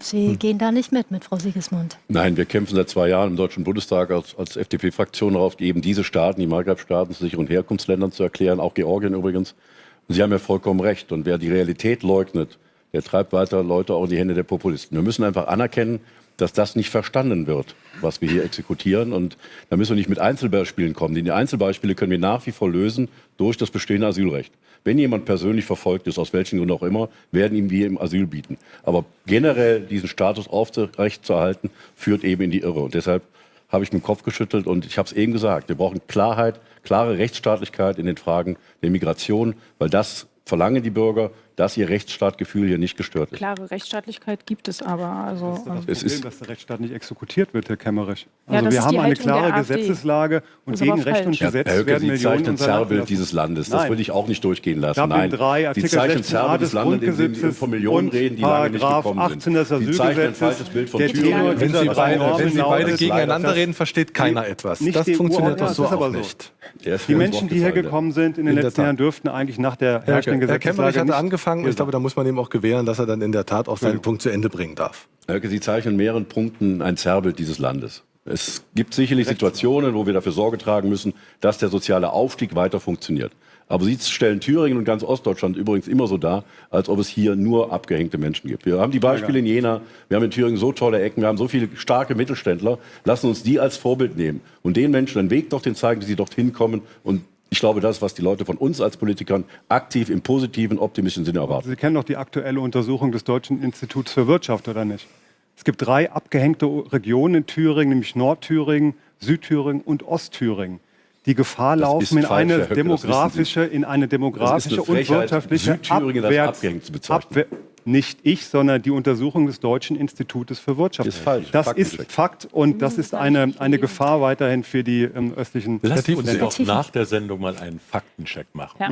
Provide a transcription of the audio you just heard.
Sie gehen da nicht mit, mit Frau Sigismund. Nein, wir kämpfen seit zwei Jahren im Deutschen Bundestag als, als FDP-Fraktion darauf, eben diese Staaten, die Maghreb-Staaten, zu sicheren Herkunftsländern zu erklären, auch Georgien übrigens. Und Sie haben ja vollkommen recht. Und wer die Realität leugnet, der treibt weiter Leute auch in die Hände der Populisten. Wir müssen einfach anerkennen, dass das nicht verstanden wird, was wir hier exekutieren. Und da müssen wir nicht mit Einzelbeispielen kommen. Die Einzelbeispiele können wir nach wie vor lösen durch das bestehende Asylrecht. Wenn jemand persönlich verfolgt ist, aus welchen Gründen auch immer, werden ihm wir im Asyl bieten. Aber generell diesen Status aufrecht zu erhalten, führt eben in die Irre. Und deshalb habe ich mit dem Kopf geschüttelt und ich habe es eben gesagt, wir brauchen Klarheit, klare Rechtsstaatlichkeit in den Fragen der Migration, weil das verlangen die Bürger, dass ihr Rechtsstaatgefühl hier nicht gestört ist. Klare Rechtsstaatlichkeit gibt es aber. Also, Das ist das ähm, Es Problem, ist- dass der Rechtsstaat nicht exekutiert wird, Herr Kemmerich. Ja, Also das wir haben eine klare. Gesetzeslage und gegen Recht und falsch. Herr Gesetz Höcke, werden Sie Millionen zeichnen Zerrbild dieses Landes. Das Nein. würde ich auch nicht durchgehen lassen. Dublin Nein, 3, Sie Artikel zeichnen 16a Zerrbild des des Landes, indem Sie von Millionen reden, die lange nicht gekommen 18 des sind. Sie zeichnen ein falsches Bild von der Thüringen. Wenn Sie beide, Normen wenn Sie beide lautet, gegeneinander reden, versteht keiner etwas. nicht Das die funktioniert doch so das ist aber auch so. nicht. Die Menschen, die hier gekommen sind in den letzten. Jahren, dürften eigentlich nach der Herr, herrschenden Gesetzeslage nicht angefangen. Ich glaube, da muss man ihm auch gewähren, dass er dann in der Tat auch seinen Punkt zu Ende bringen darf. Höcke, Sie zeichnen in mehreren Punkten ein Zerrbild dieses Landes. Es gibt sicherlich Situationen, wo wir dafür Sorge tragen müssen, dass der soziale Aufstieg weiter funktioniert. Aber Sie stellen Thüringen und ganz Ostdeutschland übrigens immer so dar, als ob es hier nur abgehängte Menschen gibt. Wir haben die Beispiele in Jena, wir haben in Thüringen so tolle Ecken, wir haben so viele starke Mittelständler. Lassen uns die als Vorbild nehmen und den Menschen einen Weg dorthin zeigen, wie sie dorthin kommen. Und ich glaube, das, was die Leute von uns als Politikern aktiv im positiven, optimistischen Sinne erwarten. Sie kennen doch die aktuelle Untersuchung des Deutschen Instituts für Wirtschaft, oder nicht? Es gibt drei abgehängte Regionen in Thüringen, nämlich Nordthüringen, Südthüringen und Ostthüringen, die Gefahr Das laufen, in eine Höcke, demografische, in eine demografische und Frechheit, wirtschaftliche Südthüringen Abwärts- abgehängt zu bezeichnen. Abwehr- nicht ich, sondern die Untersuchung des Deutschen Institutes für Wirtschaft. Ist falsch. Das Faktencheck. ist Fakt und das ist eine, eine Gefahr weiterhin für die ähm, östlichen Lassen Sie uns doch nach der Sendung mal einen Faktencheck machen. Ja.